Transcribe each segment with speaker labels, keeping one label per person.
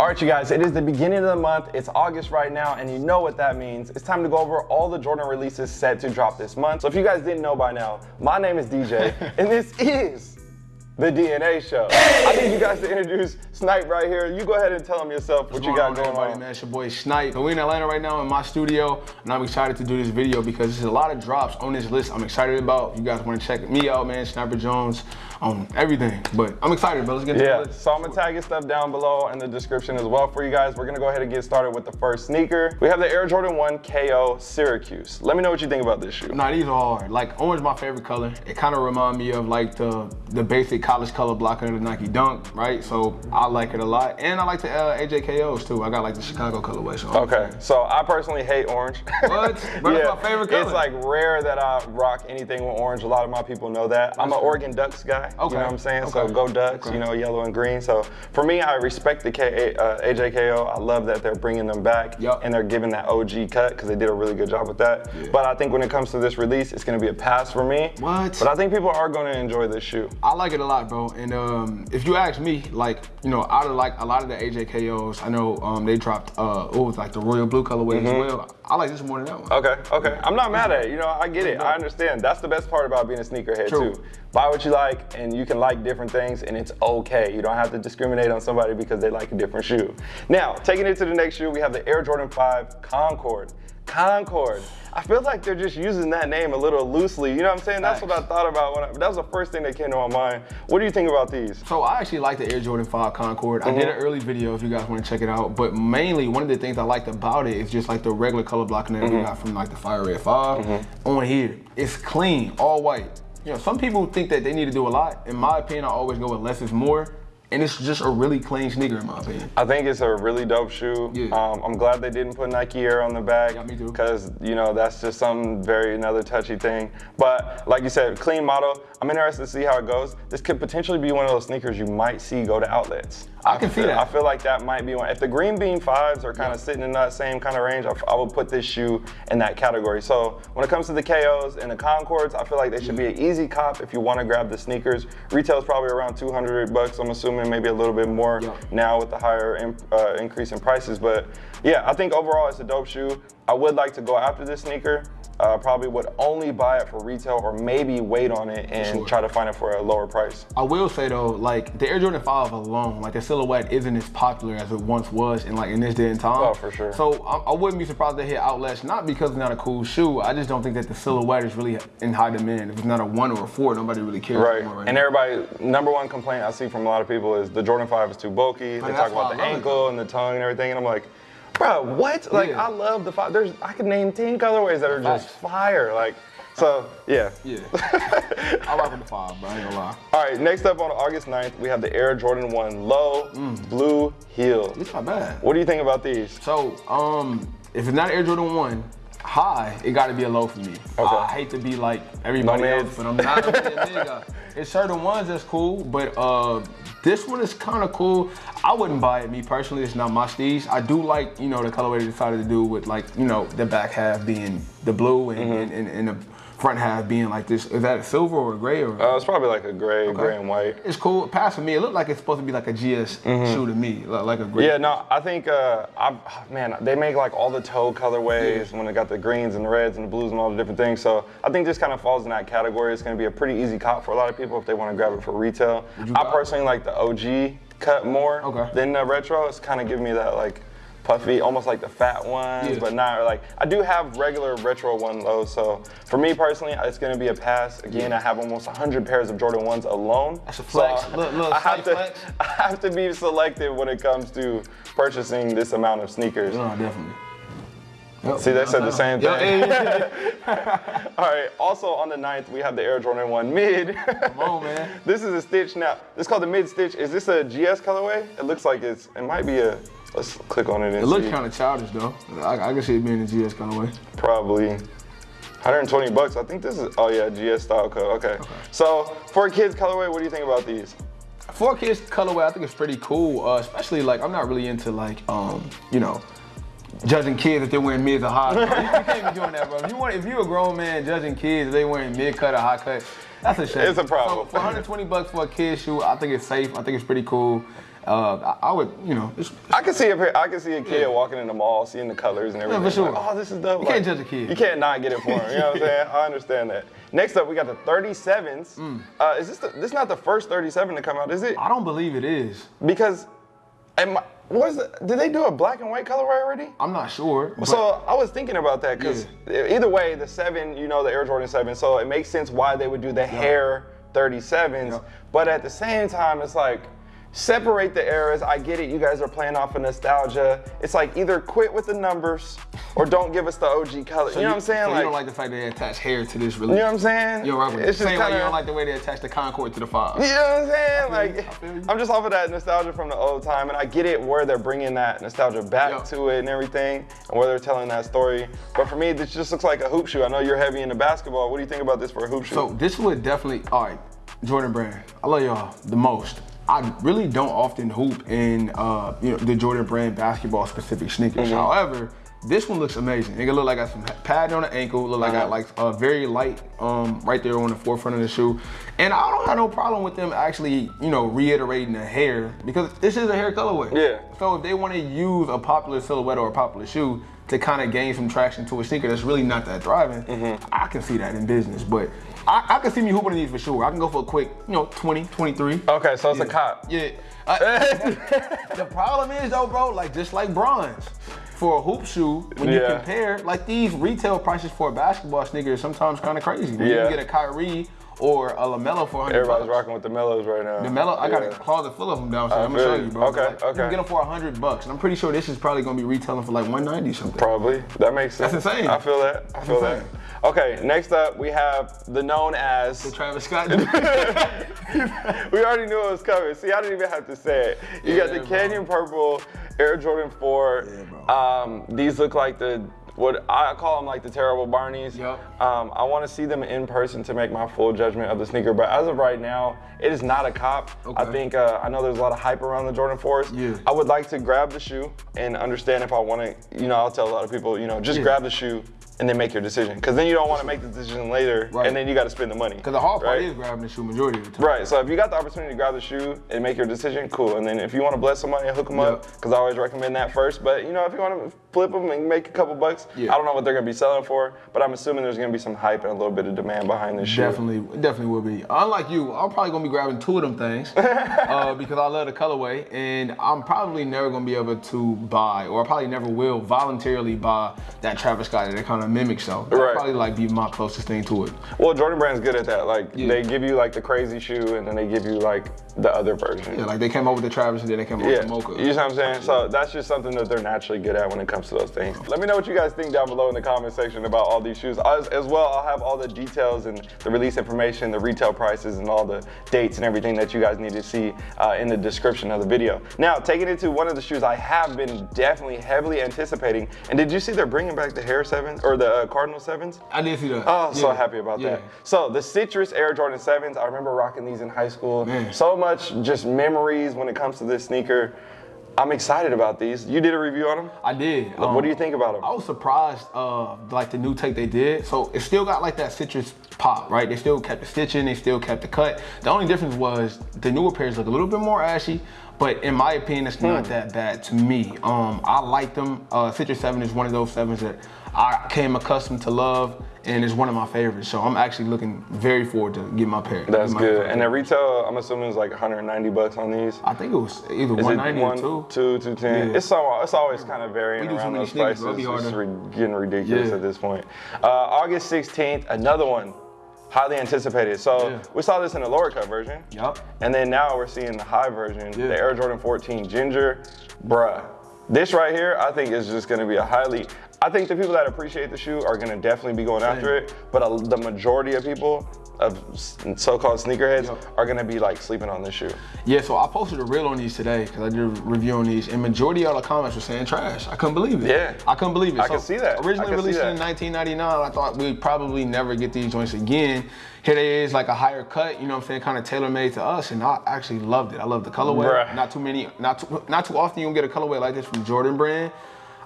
Speaker 1: All right, you guys, it is the beginning of the month. It's August right now, and you know what that means. It's time to go over all the Jordan releases set to drop this month. So if you guys didn't know by now, my name is DJ, and this is the DNA Show. I need you guys to introduce Snipe right here. You go ahead and tell him yourself what you got going
Speaker 2: everybody,
Speaker 1: on.
Speaker 2: Man, it's your boy Snipe. So we're in Atlanta right now in my studio, and I'm excited to do this video because there's a lot of drops on this list I'm excited about. You guys want to check me out, man, Sniper Jones on everything. But I'm excited, bro. Let's get
Speaker 1: Yeah,
Speaker 2: the list.
Speaker 1: so I'm gonna tag your stuff down below in the description as well for you guys. We're gonna go ahead and get started with the first sneaker. We have the Air Jordan 1 KO Syracuse. Let me know what you think about this shoe.
Speaker 2: Nah, these are hard. Like orange, my favorite color. It kind of remind me of like the the basic college color blocker of the Nike Dunk, right? So I like it a lot, and I like the uh, AJKOs too. I got like the Chicago colorway. So
Speaker 1: Okay, so I personally hate orange.
Speaker 2: What? Bro, that's my favorite color.
Speaker 1: It's like rare that I rock anything with orange. A lot of my people know that. I'm an. Oregon Ducks guy. You know what I'm saying? So go Ducks,
Speaker 2: okay.
Speaker 1: you know, yellow and green. So for me, I respect the K, uh, AJKO. I love that they're bringing them back
Speaker 2: Yup.
Speaker 1: and they're giving that OG cut because they did a really good job with that. But I think when it comes to this release, it's going to be a pass for me.
Speaker 2: What?
Speaker 1: But I think people are going to enjoy this shoe.
Speaker 2: I like it a lot, bro. And um, if you ask me, like, you know, out of like a lot of the AJKOs, I know um, they dropped, uh, it was like the royal blue colorway as well. I like this more than that one.
Speaker 1: Okay, okay. I'm not mad at it. You know, I get it. I understand. That's the best part about being a sneakerhead
Speaker 2: True.
Speaker 1: too. Buy what you like, and you can like different things, and it's okay. You don't have to discriminate on somebody because they like a different shoe. Now, taking it to the next shoe, we have the Air Jordan 5 Concord. Concord. I feel like they're just using that name a little loosely. You know what I'm saying? That's what I thought about. When I, that was the first thing that came to my mind. What do you think about these?
Speaker 2: So I actually like the Air Jordan 5 Concord. I did mm-hmm. an early video if you guys want to check it out. But mainly one of the things I liked about it is just like the regular color blocking that we mm-hmm. got from like the Fire Red 5 mm-hmm. on here. It's clean, all white. You know, some people think that they need to do a lot. In my opinion, I always go with less is more. And it's just a really clean sneaker in my opinion.
Speaker 1: I think it's a really dope shoe.
Speaker 2: Yeah.
Speaker 1: Um, I'm glad they didn't put Nike Air on the back.
Speaker 2: Yeah, me too.
Speaker 1: Because you know that's just some very another touchy thing. But like you said, clean model. I'm interested to see how it goes. This could potentially be one of those sneakers you might see go to outlets.
Speaker 2: I can see
Speaker 1: feel,
Speaker 2: that.
Speaker 1: I feel like that might be one. If the green bean fives are kind of sitting in that same kind of range, I, I would put this shoe in that category. So when it comes to the KOs and the Concords, I feel like they should be an easy cop if you want to grab the sneakers. Retail's probably around 200 bucks. I'm assuming maybe a little bit more
Speaker 2: Yeah.
Speaker 1: now with the higher in, uh, increase in prices. But yeah, I think overall it's a dope shoe. I would like to go after this sneaker. Uh, probably would only buy it for retail or maybe wait on it and
Speaker 2: Sure.
Speaker 1: try to find it for a lower price.
Speaker 2: I will say though, like the Air Jordan 5 alone, like the silhouette isn't as popular as it once was in like in this day and time.
Speaker 1: Oh, for sure.
Speaker 2: So I, I wouldn't be surprised to hit outlets, not because it's not a cool shoe. I just don't think that the silhouette is really in high demand. If it's not a one or a four, nobody really cares
Speaker 1: Right.
Speaker 2: anymore
Speaker 1: And
Speaker 2: now.
Speaker 1: everybody, number one complaint I see from a lot of people is the Jordan 5 is too bulky. They talk about the ankle and the tongue and everything. And I'm like, bro, what? Like,
Speaker 2: Yeah.
Speaker 1: I love the 5. There's, I could name 10 colorways that are just fire. Like, so, yeah.
Speaker 2: Yeah. I rock with the five, bro. I ain't gonna lie.
Speaker 1: All right, next up on August 9th, we have the Air Jordan 1 Low
Speaker 2: Mm.
Speaker 1: Blue Heel.
Speaker 2: It's not bad.
Speaker 1: What do you think about these?
Speaker 2: So, um, if it's not Air Jordan 1, high, it gotta be a low for me.
Speaker 1: Okay.
Speaker 2: I hate to be like everybody
Speaker 1: No
Speaker 2: else, but I'm not a nigga. It's certain ones that's cool, but uh, this one is kind of cool. I wouldn't buy it, me personally. It's not my steez. I do like, you know, the colorway they decided to do with like, you know, the back half being the blue and,
Speaker 1: Mm-hmm.
Speaker 2: and, and, and the front half being like this. Is that silver or gray or?
Speaker 1: Uh, it's probably like a gray, gray and white.
Speaker 2: it's cool. Pass for me. It looked like it's supposed to be like a GS shoe to me, like a gray.
Speaker 1: Yeah, no, I think, uh, I, man, they make like all the toe colorways when they got the greens and the reds and the blues and all the different things. So I think this kind of falls in that category. It's going to be a pretty easy cop for a lot of people if they want to grab it for retail. I
Speaker 2: buy it?
Speaker 1: personally like the OG cut more
Speaker 2: Okay.
Speaker 1: than the retro. It's kind of giving me that like puffy, almost like the fat ones,
Speaker 2: Yeah.
Speaker 1: but not like, I do have regular retro one low. So for me personally, it's going to be a pass. Again, I have almost 100 pairs of Jordan 1s alone.
Speaker 2: That's a flex.
Speaker 1: So
Speaker 2: Little- little
Speaker 1: I have to,
Speaker 2: flex.
Speaker 1: I have to be selective when it comes to purchasing this amount of sneakers.
Speaker 2: No, definitely. Yep.
Speaker 1: See, they said the same
Speaker 2: Yeah,
Speaker 1: thing.
Speaker 2: yeah, yeah.
Speaker 1: All right. Also on the 9th, we have the Air Jordan 1 Mid.
Speaker 2: Come on, man.
Speaker 1: this is a stitch now. This is called the Mid Stitch. Is this a GS colorway? It looks like it's. It might be a. Let's click on it and
Speaker 2: It looks kind of childish though. I, I can see it being a GS kind of way.
Speaker 1: Probably 120 bucks. I think this is. Oh yeah, GS style code. Okay. So for kids colorway, what do you think about these?
Speaker 2: For kids colorway, I think it's pretty cool. Uh, especially like I'm not really into like um, you know, judging kids if they're wearing mids or high. Bro. You, you can't be doing that, bro. If you want, if you're a grown man judging kids if they wearing mid cut or high cut, that's a shame.
Speaker 1: It's a problem.
Speaker 2: So for 120 bucks for a kid shoe, I think it's safe. I think it's pretty cool. Uh, I, I would, you know, it's,
Speaker 1: I can see a I can see a kid walking in the mall, seeing the colors and everything.
Speaker 2: for sure.
Speaker 1: Like, oh, this is dope.
Speaker 2: You can't judge a kid.
Speaker 1: You can't not get it for him. You know what I'm saying? I understand that. Next up, we got the 37s.
Speaker 2: Mm.
Speaker 1: Uh, is this the, this is not the first 37 to come out, is it?
Speaker 2: I don't believe it is.
Speaker 1: Because, am I, is it? Did they do a black and white colorway already?
Speaker 2: I'm not sure.
Speaker 1: So I was thinking about that because either way, the seven, you know, the Air Jordan seven, so it makes sense why they would do the Hare 37s.
Speaker 2: Yep.
Speaker 1: But at the same time, it's like separate the eras. I get it. You guys are playing off of nostalgia. It's like either quit with the numbers or don't give us the OG color.
Speaker 2: so
Speaker 1: you know what I'm saying?
Speaker 2: So
Speaker 1: like,
Speaker 2: you don't like the fact that they attach Hare to this release.
Speaker 1: you know what I'm saying?
Speaker 2: You're right with
Speaker 1: It's
Speaker 2: Same way you don't like the way they attach the Concord to the five.
Speaker 1: You know what I'm saying? Like,
Speaker 2: you.
Speaker 1: I'm just off of that nostalgia from the old time, and I get it where they're bringing that nostalgia back
Speaker 2: Yeah.
Speaker 1: to it and everything, and where they're telling that story. But for me, this just looks like a hoop shoe. I know you're heavy into basketball. What do you think about this for a hoop shoe?
Speaker 2: So this would definitely, all right, Jordan Brand. I love y'all the most. I really don't often hoop in uh, you know the Jordan Brand basketball specific sneakers.
Speaker 1: Mm-hmm.
Speaker 2: However, this one looks amazing. It look like I got some padding on the ankle. Look like I
Speaker 1: Uh-huh.
Speaker 2: got like a very light um, right there on the forefront of the shoe. And I don't have no problem with them actually you know reiterating the Hare because this is a Hare colorway.
Speaker 1: Yeah.
Speaker 2: So if they want to use a popular silhouette or a popular shoe to kind of gain some traction to a sneaker that's really not that thriving,
Speaker 1: Mm-hmm.
Speaker 2: I can see that in business. But I, I can see me hooping in these for sure. I can go for a quick, you know, 20, 23.
Speaker 1: okay, so it's a cop.
Speaker 2: Yeah. Uh, the problem is though, bro, like just like bronze. For a hoop shoe, when you compare, like these retail prices for a basketball sneaker is sometimes kind of crazy. When
Speaker 1: Yeah.
Speaker 2: you get a Kyrie or a LaMelo for 100
Speaker 1: Everybody's
Speaker 2: bucks.
Speaker 1: rocking with the Melos right now.
Speaker 2: The Melo, I got a closet full of them downstairs. I'm gonna show
Speaker 1: you.
Speaker 2: bro.
Speaker 1: Okay,
Speaker 2: Like, You can get them for hundred bucks, and I'm pretty sure this is probably gonna be retailing for like 190 something.
Speaker 1: Probably. That makes sense.
Speaker 2: That's insane.
Speaker 1: I feel that. I feel
Speaker 2: insane.
Speaker 1: that. Okay, next up we have the known as.
Speaker 2: The Travis Scott.
Speaker 1: we already knew it was coming. See, I didn't even have to say it. You got the
Speaker 2: Yeah, bro.
Speaker 1: Canyon Purple Air Jordan 4.
Speaker 2: bro.
Speaker 1: um, these look like the what I call them like the terrible Barneys.
Speaker 2: Yup.
Speaker 1: Um, I want to see them in person to make my full judgment of the sneaker. But as of right now, it is not a cop.
Speaker 2: Okay.
Speaker 1: I think uh, I know there's a lot of hype around the Jordan 4s.
Speaker 2: Yeah.
Speaker 1: I would like to grab the shoe and understand if I want to. You know, I'll tell a lot of people, you know, just
Speaker 2: Yeah.
Speaker 1: grab the shoe and then make your decision. Because then you don't want to make the decision later,
Speaker 2: Right.
Speaker 1: and then you got to spend the money.
Speaker 2: Because the hard part
Speaker 1: right?
Speaker 2: is grabbing the shoe majority of the time.
Speaker 1: Right. So if you got the opportunity to grab the shoe and make your decision, cool. And then if you want to bless somebody and hook them up, because I always recommend that first. But you know, if you want to flip them and make a couple bucks,
Speaker 2: Yeah.
Speaker 1: I don't know what they're gonna be selling for, but I'm assuming there's gonna be some hype and a little bit of demand behind this shoe.
Speaker 2: Definitely, definitely will be. Unlike you, I'm probably gonna be grabbing two of them things uh, because I love the colorway, and I'm probably never gonna be able to buy, or I probably never will voluntarily buy that Travis Scott that kind of mimics. So that'll
Speaker 1: Right.
Speaker 2: probably like be my closest thing to it.
Speaker 1: Well, Jordan Brand's good at that. Like
Speaker 2: Yeah.
Speaker 1: they give you like the crazy shoe, and then they give you like the other version.
Speaker 2: Yeah, like they came up with the Travis and then they came up
Speaker 1: Yeah,
Speaker 2: with the Mocha.
Speaker 1: you know what I'm saying? So that's just something that they're naturally good at when it comes to those things. Let me know what you guys think down below in the comment section about all these shoes. As, as well, I'll have all the details and the release information, the retail prices, and all the dates and everything that you guys need to see uh, in the description of the video. Now, taking it to one of the shoes I have been definitely heavily anticipating. And did you see they're bringing back the Hare Sevens or the uh, Cardinal Sevens?
Speaker 2: I did see that.
Speaker 1: Oh, so happy about
Speaker 2: Yeah.
Speaker 1: that. So the Citrus Air Jordan 7s, I remember rocking these in high school.
Speaker 2: Man.
Speaker 1: So much just memories when it comes to this sneaker. I'm excited about these. You did a review on them?
Speaker 2: I did.
Speaker 1: what do you
Speaker 2: Um,
Speaker 1: think about them?
Speaker 2: I was surprised, uh, like the new take they did. So it still got like that citrus pop, right? They still kept the stitching, they still kept the cut. The only difference was the newer pairs look a little bit more ashy, but in my opinion, it's not
Speaker 1: Hmm.
Speaker 2: that bad to me. Um, I like them. Uh, Citrus Seven is one of those sevens that I came accustomed to love, and it's one of my favorites. So I'm actually looking very forward to getting my pair.
Speaker 1: That's
Speaker 2: my
Speaker 1: good.
Speaker 2: pair.
Speaker 1: And the retail, I'm assuming, is like 190 bucks on these.
Speaker 2: I think it was either
Speaker 1: Is
Speaker 2: 190
Speaker 1: one,
Speaker 2: or two.
Speaker 1: two, 210?
Speaker 2: Yeah.
Speaker 1: It's, so, it's always kind of varying around those prices. It's re- getting ridiculous
Speaker 2: Yeah.
Speaker 1: at this point. Uh, August 16th, another one. Highly anticipated. So
Speaker 2: Yeah.
Speaker 1: we saw this in the lower cut version.
Speaker 2: Yup.
Speaker 1: And then now we're seeing the high version,
Speaker 2: Yeah.
Speaker 1: the Air Jordan 14 Ginger. Bruh. This right here, I think is just gonna be a highly, I think the people that appreciate the shoe are gonna definitely be going after it, but a, the majority of people, of so-called sneakerheads,
Speaker 2: Yup.
Speaker 1: are gonna be like sleeping on this shoe.
Speaker 2: Yeah, so I posted a reel on these today because I did a review on these, and majority of the comments were saying trash. I couldn't believe it.
Speaker 1: Yeah.
Speaker 2: I couldn't believe it.
Speaker 1: I can see that.
Speaker 2: Originally released in 1999, I thought we'd probably never get these joints again. Here they is, like a higher cut, you know what I'm saying, kind of tailor made to us, and I actually loved it. I love the colorway.
Speaker 1: Bruh.
Speaker 2: Not too many, not too, not too often you can get a colorway like this from Jordan Brand.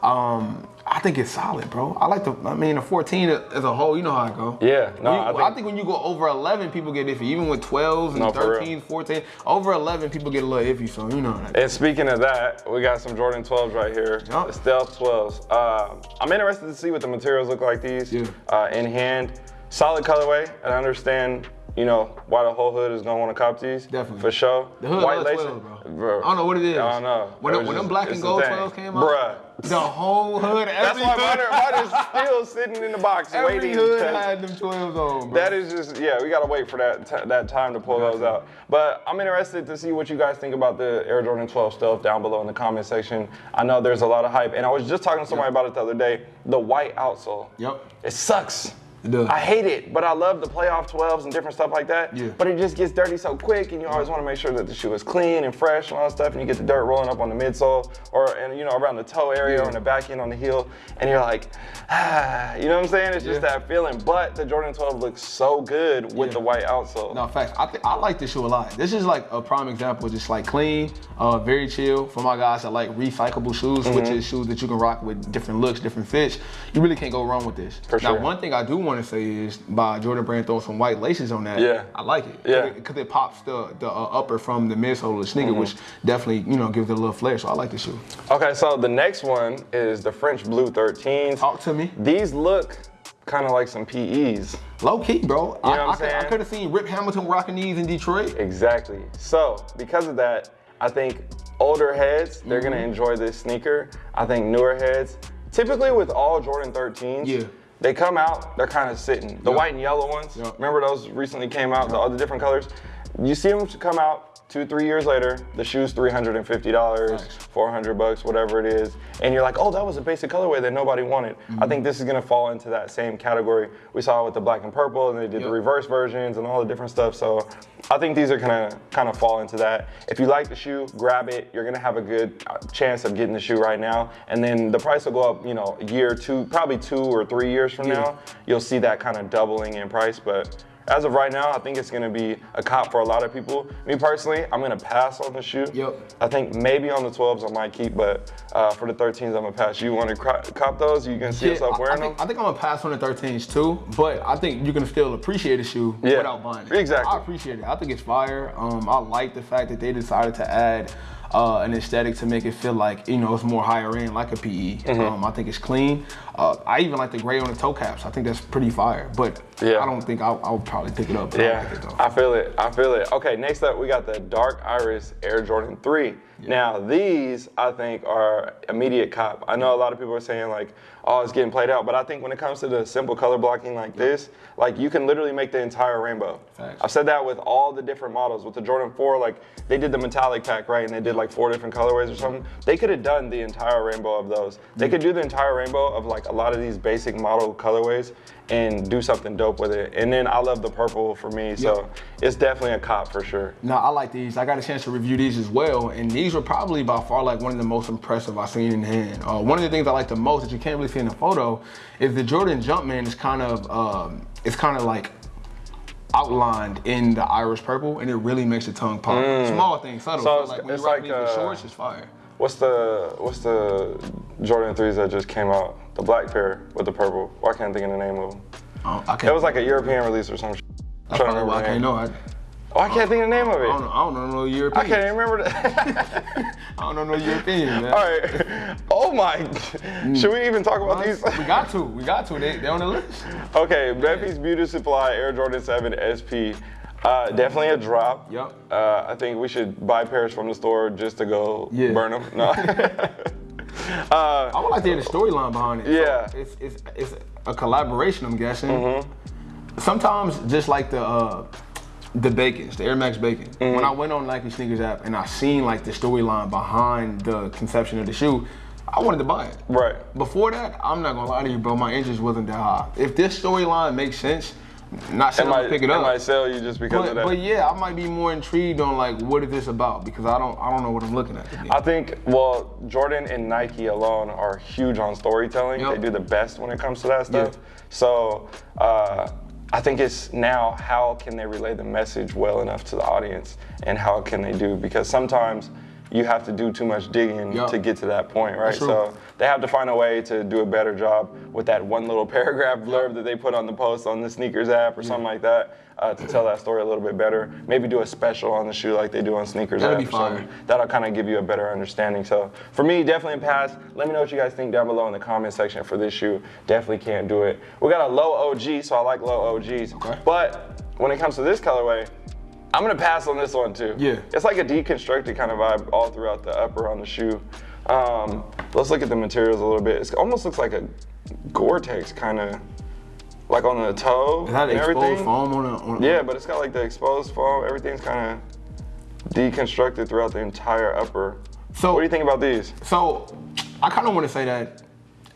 Speaker 2: Um, I think it's solid, bro. I like the. I mean, the 14 as a whole, you know how I go.
Speaker 1: Yeah, no,
Speaker 2: you-
Speaker 1: I think-
Speaker 2: I think when you go over 11, people get iffy. Even with 12s and
Speaker 1: No, for
Speaker 2: 13s, 14, over 11, people get a little iffy. So you know that.
Speaker 1: And speaking of that, we got some Jordan 12s right here. The Stealth 12s. Uh, I'm interested to see what the materials look like these
Speaker 2: Yeah.
Speaker 1: uh, in hand. Solid colorway, and I understand, you know, why the whole hood is gonna want to cop these.
Speaker 2: Definitely.
Speaker 1: For sure.
Speaker 2: The hood
Speaker 1: White lacing-
Speaker 2: 12, bro. I don't know what it is.
Speaker 1: I don't know.
Speaker 2: When,
Speaker 1: It
Speaker 2: when them black and gold 12s came out,
Speaker 1: Bruh.
Speaker 2: the whole hood,
Speaker 1: That's
Speaker 2: every
Speaker 1: why
Speaker 2: hood,
Speaker 1: mine are, mine is still sitting in the box
Speaker 2: every
Speaker 1: waiting.
Speaker 2: hood had them 12s on, bro.
Speaker 1: That is just yeah. We gotta wait for that t- that time to pull those out. But I'm interested to see what you guys think about the Air Jordan 12 stuff down below in the comment section. I know there's a lot of hype, and I was just talking to somebody about it the other day. The white outsole.
Speaker 2: Yep.
Speaker 1: It sucks. I hate it, but I love the playoff 12s and different stuff like that.
Speaker 2: Yeah.
Speaker 1: But it just gets dirty so quick, and you always want to make sure that the shoe is clean and fresh and all that stuff, and you get the dirt rolling up on the midsole or and you know around the toe area or in the back end on the heel, and you're like, ah, you know what I'm saying? It's just that feeling. But the Jordan 12 looks so good with
Speaker 2: Yeah.
Speaker 1: the white outsole.
Speaker 2: No, facts. I, think I like this shoe a lot. This is like a prime example, just like clean, uh, very chill. For my guys that like recyclable shoes, which
Speaker 1: Mm-hmm.
Speaker 2: is shoes that you can rock with different looks, different fits, you really can't go wrong with this.
Speaker 1: For
Speaker 2: now,
Speaker 1: sure.
Speaker 2: one thing I do want to say is by Jordan Brand throwing some white laces on that.
Speaker 1: Yeah.
Speaker 2: I like it.
Speaker 1: Yeah.
Speaker 2: Because it, pops the the uh, upper from the midsole of the sneaker,
Speaker 1: Mm-hmm.
Speaker 2: which definitely you know gives it a little flair. So I like the shoe.
Speaker 1: Okay, so the next one is the French Blue 13s.
Speaker 2: Talk to me.
Speaker 1: These look kind of like some PEs.
Speaker 2: Low key, bro. I,
Speaker 1: You know I'm
Speaker 2: I, could- I could have seen Rip Hamilton rocking these in Detroit.
Speaker 1: Exactly. So, because of that, I think older heads, they're gonna
Speaker 2: Mm-hmm.
Speaker 1: enjoy this sneaker. I think newer heads, typically with all Jordan 13s,
Speaker 2: Yeah.
Speaker 1: They come out, they're kind of sitting. The
Speaker 2: Yup.
Speaker 1: white and yellow ones,
Speaker 2: Yup.
Speaker 1: remember those recently came out, the other different colors? You see them come out two, three years later, the shoe's $350,
Speaker 2: Facts.
Speaker 1: 400 bucks, whatever it is, and you're like, oh, that was a basic colorway that nobody wanted.
Speaker 2: Mm-hmm.
Speaker 1: I think this is gonna fall into that same category. We saw with the black and purple, and they did the reverse versions and all the different stuff. So I think these are gonna kind of fall into that. If you like the shoe, grab it. You're gonna have a good uh, chance of getting the shoe right now, and then the price will go up. You know, a year, two, probably two or three years from
Speaker 2: Yeah.
Speaker 1: now, you'll see that kind of doubling in price. But as of right now, I think it's gonna be a cop for a lot of people. Me personally, I'm gonna pass on the shoe.
Speaker 2: Yep.
Speaker 1: I think maybe on the 12s I might keep, but uh, for the 13s I'm gonna pass. You want to cop those? You can see yourself
Speaker 2: I-
Speaker 1: wearing
Speaker 2: I, think,
Speaker 1: them?
Speaker 2: I think I'm gonna pass on the 13s too, but I think you can still appreciate a shoe
Speaker 1: Yeah,
Speaker 2: without buying it.
Speaker 1: exactly.
Speaker 2: I appreciate it. I think it's fire. Um, I like the fact that they decided to add uh, an aesthetic to make it feel like you know it's more higher end, like a PE.
Speaker 1: Mm-hmm.
Speaker 2: Um, I think it's clean. Uh, I even like the gray on the toe caps. I think that's pretty fire. But
Speaker 1: Yeah.
Speaker 2: I don't think I'll, I'll probably pick it up. But I
Speaker 1: Yeah,
Speaker 2: like it.
Speaker 1: I feel it. I feel it. Okay, next up we got the Dark Iris Air Jordan 3. Now these I think are immediate cop. I know a lot of people are saying like, oh, it's getting played out, but I think when it comes to the simple color blocking like this, like you can literally make the entire rainbow.
Speaker 2: Facts.
Speaker 1: I've said that with all the different models. With the Jordan 4, like they did the metallic pack, right? And they did like four different colorways or something. They could have done the entire rainbow of those. They could do the entire rainbow of like a lot of these basic model colorways and do something dope with it. And then I love the purple for me, so it's definitely a cop for sure.
Speaker 2: No, I like these. I got a chance to review these as well, and these were probably by far like one of the most impressive I've seen in hand. Uh, one of the things I like the most that you can't really see in the photo is the Jordan Jumpman is kind of um, it's kind of like outlined in the iris purple, and it really makes the tongue pop. Small thing, subtle.
Speaker 1: Mm. So
Speaker 2: So
Speaker 1: it's-
Speaker 2: like when
Speaker 1: it's
Speaker 2: you rock
Speaker 1: like,
Speaker 2: these
Speaker 1: uh,
Speaker 2: shorts, it's fire.
Speaker 1: What's the what's the Jordan 3s that just came out? The black pair with the purple. Why can't I think of the name of them?
Speaker 2: Uh, I can't.
Speaker 1: It was like a European release or some shit. I'm trying to
Speaker 2: probably I can't know. I,
Speaker 1: Oh, I can't think of the name of it.
Speaker 2: I don't know. I don't know no European.
Speaker 1: I can't even remember that.
Speaker 2: I don't know no European. Man.
Speaker 1: All right. Oh my. Should we even talk about these?
Speaker 2: we got to. We got to. They they on the list.
Speaker 1: okay, Memphis Beauty Supply Air Jordan 7 SP. Uh, definitely a drop.
Speaker 2: Yep.
Speaker 1: Uh, I think we should buy pairs from the store just to go
Speaker 2: Yeah.
Speaker 1: burn them. No. uh,
Speaker 2: I would like to hear the storyline behind it.
Speaker 1: Yeah.
Speaker 2: So it's, it's it's a collaboration, I'm guessing.
Speaker 1: Mm-hmm.
Speaker 2: Sometimes just like the uh, the Bacons, the Air Max Bacon.
Speaker 1: Mm-hmm.
Speaker 2: When I went on Nike Sneakers app and I seen like the storyline behind the conception of the shoe, I wanted to buy it.
Speaker 1: right.
Speaker 2: Before that, I'm not gonna lie to you, bro. My interest wasn't that high. If this storyline makes sense, not
Speaker 1: It
Speaker 2: I'm
Speaker 1: might,
Speaker 2: pick it
Speaker 1: it
Speaker 2: up.
Speaker 1: might sell you just because
Speaker 2: but,
Speaker 1: of that.
Speaker 2: but yeah, I might be more intrigued on like what is this about because I don't I don't know what I'm looking at.
Speaker 1: I think, well, Jordan and Nike alone are huge on storytelling.
Speaker 2: Yep.
Speaker 1: They do the best when it comes to that stuff. So uh, I think it's now how can they relay the message well enough to the audience and how can they do? Because sometimes you have to do too much digging
Speaker 2: Yup.
Speaker 1: to get to that point, right?
Speaker 2: true.
Speaker 1: So they have to find a way to do a better job with that one little paragraph blurb that they put on the post on the sneakers app or something like that uh, to tell that story a little bit better. Maybe do a special on the shoe like they do on sneakers
Speaker 2: That'd
Speaker 1: app
Speaker 2: be
Speaker 1: or something.
Speaker 2: fire.
Speaker 1: That'll kind of give you a better understanding. So for me, definitely a pass. Let me know what you guys think down below in the comment section for this shoe. Definitely can't do it. We got a low OG, so I like low OGs.
Speaker 2: Okay.
Speaker 1: But when it comes to this colorway, I'm gonna pass on this one too.
Speaker 2: Yeah.
Speaker 1: It's like a deconstructed kind of vibe all throughout the upper on the shoe. Um, let's look at the materials a little bit. It almost looks like a Gore-Tex kind of, like on the toe and
Speaker 2: exposed
Speaker 1: everything.
Speaker 2: foam on a, on
Speaker 1: Yeah, but it's got like the exposed foam. Everything's kind of deconstructed throughout the entire upper.
Speaker 2: So
Speaker 1: What do you think about these?
Speaker 2: So I kind of want to say that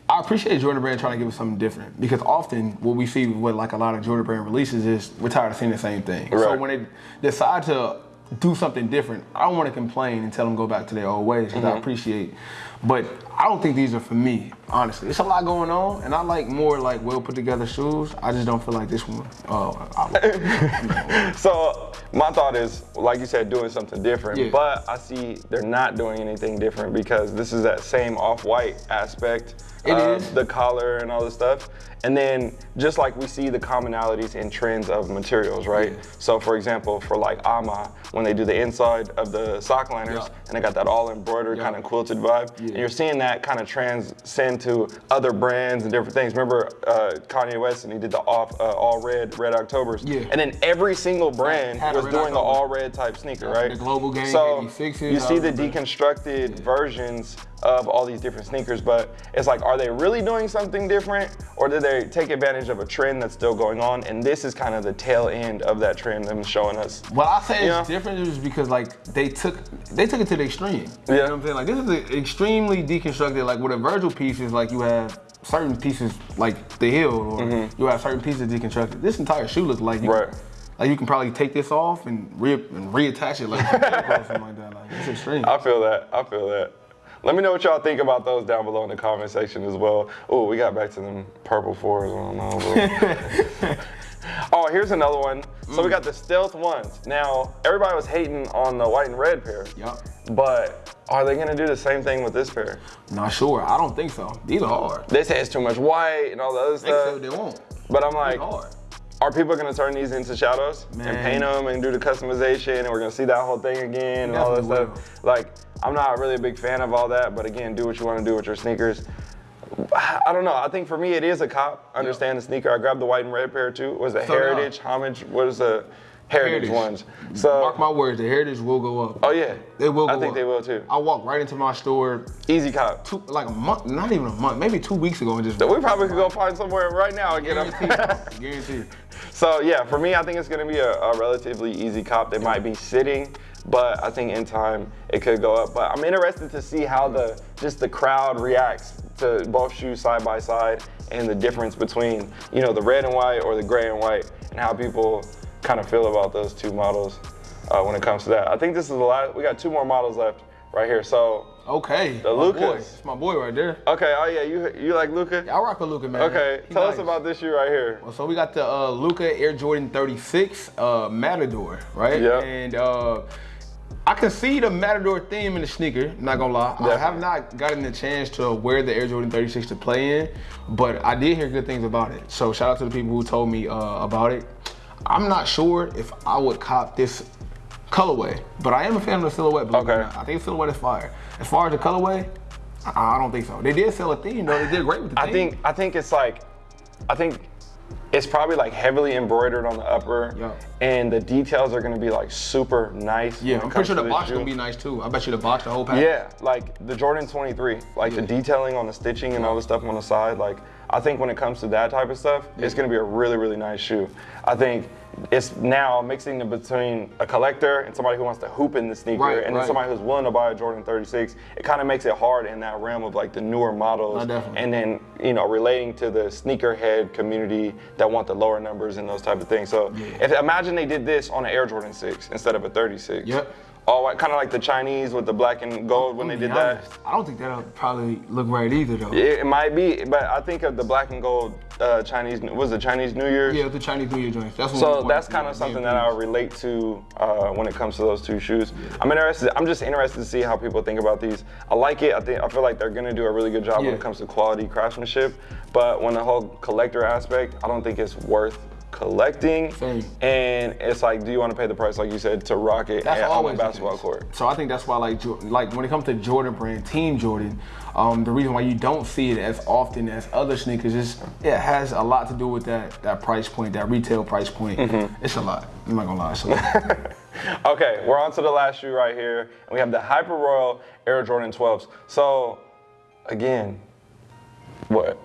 Speaker 2: I appreciate Jordan Brand trying to give us something different because often what we see with like a lot of Jordan Brand releases is we're tired of seeing the same thing.
Speaker 1: Right.
Speaker 2: So when they decide to do something different, I don't want to complain and tell them go back to their old ways because
Speaker 1: Mm-hmm.
Speaker 2: I appreciate. But I don't think these are for me, honestly. It's a lot going on, and I like more like well put together shoes. I just don't feel like this one. Uh, I,
Speaker 1: So my thought is, like you said, doing something different.
Speaker 2: Yeah.
Speaker 1: But I see they're not doing anything different because this is that same off-white aspect
Speaker 2: It
Speaker 1: of
Speaker 2: is.
Speaker 1: the collar and all this stuff. And then just like we see the commonalities and trends of materials, right?
Speaker 2: Yeah.
Speaker 1: So for example, for like Ama, when they do the inside of the sock liners
Speaker 2: Yeah.
Speaker 1: and they got that all embroidered kind of quilted vibe, and you're seeing that kind of transcend to other brands and different things. Remember uh, Kanye West and he did the off uh, all red red Octobers,
Speaker 2: Yeah.
Speaker 1: and then every single brand was doing the all red type sneaker, right?
Speaker 2: the Global game,
Speaker 1: so
Speaker 2: 86s,
Speaker 1: you see the- deconstructed versions of all these different sneakers, but it's like, are they really doing something different, or did they take advantage of a trend that's still going on? And this is kind of the tail end of that trend them showing us.
Speaker 2: Well, I say it's different just because like they took they took it to the extreme. You
Speaker 1: Yeah.
Speaker 2: know what I'm saying? Like this is extremely deconstructed. Like with a Virgil piece is like you have certain pieces like the heel, or mm-hmm. you have certain pieces deconstructed. This entire shoe looks like you.
Speaker 1: Right.
Speaker 2: like you can probably take this off and re and reattach it like like that. Like it's extreme.
Speaker 1: I feel that. I feel that. Let me know what y'all think about those down below in the comment section as well. Oh, we got back to them purple fours. I don't know. oh, here's another one. So we mm. got the stealth ones. Now, everybody was hating on the white and red pair.
Speaker 2: Yup.
Speaker 1: But are they gonna do the same thing with this pair?
Speaker 2: Not sure. I don't think so. These are hard.
Speaker 1: This has too much white and all the other stuff.
Speaker 2: they won't.
Speaker 1: But I'm like,
Speaker 2: are
Speaker 1: people gonna turn these into shadows and paint them and do the customization and we're gonna see that whole thing again and all that stuff? Like, I'm not really a big fan of all that, but again, do what you wanna do with your sneakers. I don't know. I think for me, it is a cop. Understand the sneaker. I grabbed the white and red pair too. Was it
Speaker 2: So did I.
Speaker 1: Heritage, Homage? What is the Heritage,
Speaker 2: Heritage.
Speaker 1: ones? So,
Speaker 2: Mark my words, the heritage will go up.
Speaker 1: oh yeah,
Speaker 2: They will go
Speaker 1: I think
Speaker 2: up.
Speaker 1: they will too.
Speaker 2: I walked right into my store
Speaker 1: Easy cop.
Speaker 2: two, like a month, not even a month, maybe two weeks ago, and just
Speaker 1: We probably could go find somewhere right now and get them.
Speaker 2: guaranteed, guaranteed.
Speaker 1: So yeah, for me, I think it's gonna be a, a relatively easy cop. They might be sitting, but I think in time it could go up. But I'm interested to see how the just the crowd reacts to both shoes side by side and the difference between you know the red and white or the gray and white and how people kind of feel about those two models uh, when it comes to that. I think this is the last. We got two more models left right here. So
Speaker 2: Okay,
Speaker 1: The
Speaker 2: my
Speaker 1: Lucas.
Speaker 2: boy. It's my boy right there.
Speaker 1: okay, oh yeah, you you like Luka?
Speaker 2: I rock with Luka, man.
Speaker 1: Okay,
Speaker 2: He
Speaker 1: tell us about this shoe right here.
Speaker 2: Well, so we got the uh, Luka Air Jordan 36 uh, Matador, right?
Speaker 1: Yeah.
Speaker 2: And uh, I can see the Matador theme in the sneaker. Not gonna lie, I have not gotten the chance to wear the Air Jordan 36 to play in, but I did hear good things about it. So shout out to the people who told me uh, about it. I'm not sure if I would cop this colorway, but I am a fan of the silhouette.
Speaker 1: Okay.
Speaker 2: I think the silhouette is fire. As far as the colorway, I, don't think so. They did sell a theme though. They did great with the
Speaker 1: I
Speaker 2: theme.
Speaker 1: think I think it's like I think it's probably like heavily embroidered on the upper,
Speaker 2: Yeah.
Speaker 1: and the details are gonna be like super nice.
Speaker 2: Yeah, I'm pretty sure the box
Speaker 1: shoe.
Speaker 2: gonna be nice too. I bet you the box, the whole pack.
Speaker 1: Yeah, like the Jordan 23, like the detailing on the stitching and all the stuff on the side. Like I think when it comes to that type of stuff, it's gonna be a really really nice shoe. I think it's now mixing in between a collector and somebody who wants to hoop in the sneaker,
Speaker 2: Right,
Speaker 1: and then
Speaker 2: right.
Speaker 1: somebody who's willing to buy a Jordan 36. It kind of makes it hard in that realm of like the newer models,
Speaker 2: definitely.
Speaker 1: and then you know relating to the sneakerhead community that want the lower numbers and those type of things. So if imagine they did this on an Air Jordan 6 instead of a 36.
Speaker 2: Yep.
Speaker 1: All white, kind of like the Chinese with the black and gold when they did that.
Speaker 2: I don't think that'll probably look right either though.
Speaker 1: It, it might be, but I think of the black and gold uh, Chinese was it Chinese New Year?
Speaker 2: Yeah, the Chinese New Year joints. That's
Speaker 1: So that's kind of something that I relate to uh, when it comes to those two shoes. I'm interested. I'm just interested to see how people think about these. I like it. I think I feel like they're gonna do a really good job when it comes to quality craftsmanship. But when the whole collector aspect, I don't think it's worth collecting.
Speaker 2: Same.
Speaker 1: And it's like, do you want to pay the price, like you said, to rock it
Speaker 2: That's
Speaker 1: at- on
Speaker 2: always
Speaker 1: the
Speaker 2: the
Speaker 1: basketball
Speaker 2: case.
Speaker 1: court?
Speaker 2: So I think that's why, like, like when it comes to Jordan brand, Team Jordan, um, the reason why you don't see it as often as other sneakers is it has a lot to do with that that price point, that retail price point.
Speaker 1: Mm-hmm.
Speaker 2: It's a lot. I'm not gonna lie, it's a lot.
Speaker 1: Okay, we're on to the last shoe right here, and we have the Hyper Royal Air Jordan 12s. So, again, what?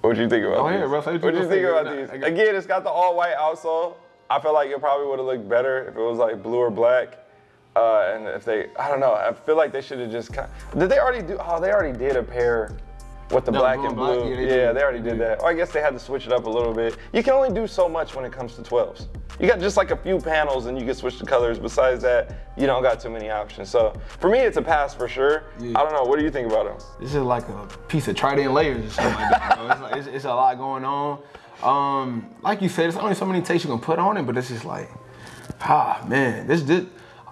Speaker 1: What do you think about
Speaker 2: Go
Speaker 1: these?
Speaker 2: bro. What you
Speaker 1: do you think about these?
Speaker 2: got-
Speaker 1: Again, it's got the all white outsole. I feel like it probably would have looked better if it was like blue or black. Uh, and if they, I don't know, I feel like they should have just. Kind of, did they already do? Oh, they already did a pair with the
Speaker 2: No,
Speaker 1: black and
Speaker 2: and black,
Speaker 1: blue.
Speaker 2: yeah,
Speaker 1: Yeah,
Speaker 2: they
Speaker 1: they, already did that. Or I guess they had to switch it up a little bit. You can only do so much when it comes to 12s. You got just like a few panels and you can switch the colors. Besides that, you don't got too many options. So for me, it's a pass for sure.
Speaker 2: Yeah.
Speaker 1: I don't know. What do you think about them?
Speaker 2: This is like a piece of trident layers or something like that. It's, like, it's, it's a lot going on. Um, like you said, there's only so many takes you can put on it, but it's just like, ah, man, this this.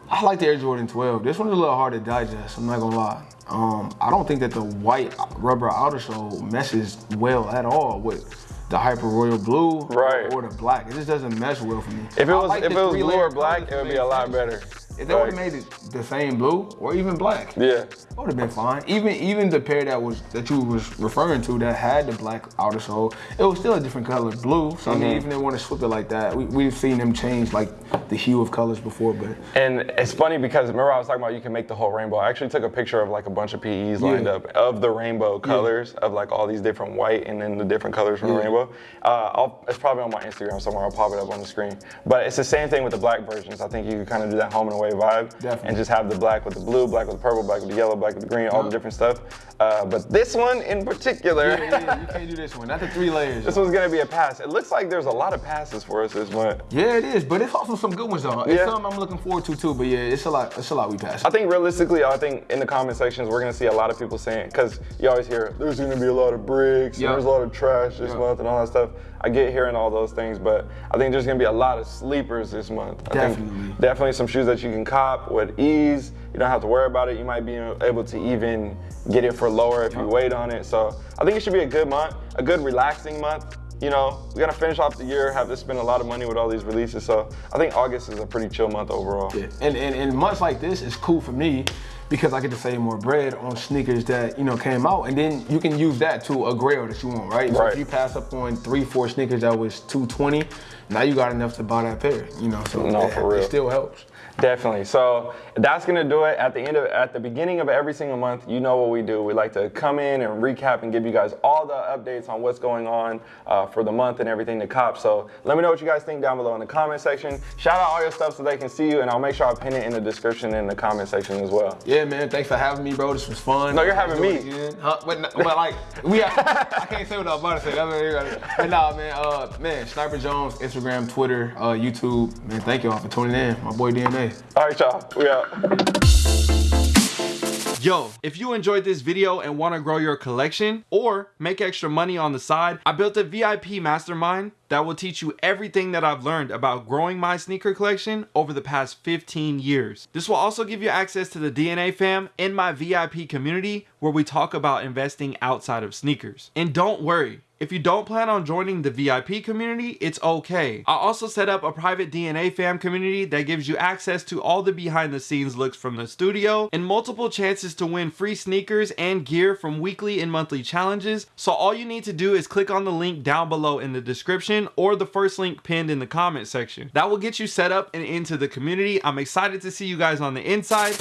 Speaker 2: I like the Air Jordan 12. This one's a little hard to digest. I'm not gonna lie. Um, I don't think that the white rubber outer sole meshes well at all with the Hyper Royal Blue
Speaker 1: Right.
Speaker 2: or the black. It just doesn't mesh well for me.
Speaker 1: If it was
Speaker 2: like
Speaker 1: if it was blue or black, it would be a lot better.
Speaker 2: If they would have made it the same blue or even black,
Speaker 1: Yeah.
Speaker 2: that would have been fine. Even even the pair that was that you was referring to that had the black outer sole, it was still a different color, blue. So I mean,
Speaker 1: Mm-hmm.
Speaker 2: even they want to swip it like that, we, we've seen them change like the hue of colors before. But
Speaker 1: And it's funny because remember I was talking about you can make the whole rainbow. I actually took a picture of like a bunch of PEs lined
Speaker 2: Yeah.
Speaker 1: up of the rainbow colors of like all these different white and then the different colors from the rainbow. Uh, I'll, it's probably on my Instagram somewhere. I'll pop it up on the screen. But it's the same thing with the black versions. I think you can kind of do that home and away vibe
Speaker 2: Definitely.
Speaker 1: and just have the black with the blue, black with the purple, black with the yellow, black with the green, all the different stuff. Uh, but this one in particular.
Speaker 2: yeah, yeah, you can't do this one. Not the three layers.
Speaker 1: This one's gonna be a pass. It looks like there's a lot of passes for us this month.
Speaker 2: yeah, it is. But it's also some good ones though. It's
Speaker 1: Yeah.
Speaker 2: something I'm looking forward to too. But yeah, it's a lot. It's a lot we pass.
Speaker 1: I think realistically, I think in the comment sections we're gonna see a lot of people saying because you always hear there's gonna be a lot of bricks,
Speaker 2: Yeah.
Speaker 1: and there's a lot of trash this
Speaker 2: Yeah.
Speaker 1: month, and all that stuff. I get hearing all those things, but I think there's gonna be a lot of sleepers this month. I
Speaker 2: Definitely.
Speaker 1: think definitely some shoes that you can cop with ease. You don't have to worry about it. You might be able to even get it for lower if you wait on it. So I think it should be a good month, a good relaxing month. You know, we're gonna finish off the year, have to spend a lot of money with all these releases. So I think August is a pretty chill month overall.
Speaker 2: Yeah. And, and and months like this is cool for me because I get to save more bread on sneakers that you know came out, and then you can use that to a grail that you want, right? So
Speaker 1: Right.
Speaker 2: if you pass up on three, four sneakers that was 220, now you got enough to buy that pair, you know. So
Speaker 1: No,
Speaker 2: it,
Speaker 1: for real.
Speaker 2: it still helps.
Speaker 1: Definitely. So that's gonna do it at the end of at the beginning of every single month. You know what we do. We like to come in and recap and give you guys all the updates on what's going on uh, for the month and everything to cop. So let me know what you guys think down below in the comment section. Shout out all your stuff so they can see you, and I'll make sure I pin it in the description in the comment section as well.
Speaker 2: Yeah, man. Thanks for having me, bro. This was fun.
Speaker 1: No, you're having me.
Speaker 2: Huh? But, but like we, have, I can't say what I was about to say. That's what you gotta- But nah, man. Uh, man, Sniper Jones, Instagram, Twitter, uh, YouTube. Man, thank y'all for tuning in. My boy DNA.
Speaker 1: All right, y'all. We out.
Speaker 3: Yo, if you enjoyed this video and want to grow your collection or make extra money on the side, I built a VIP mastermind that will teach you everything that I've learned about growing my sneaker collection over the past 15 years. This will also give you access to the DNA fam in my VIP community where we talk about investing outside of sneakers. And don't worry, if you don't plan on joining the VIP community, it's okay. I also set up a private DNA fam community that gives you access to all the behind the scenes looks from the studio and multiple chances to win free sneakers and gear from weekly and monthly challenges. So all you need to do is click on the link down below in the description or the first link pinned in the comment section. That will get you set up and into the community. I'm excited to see you guys on the inside.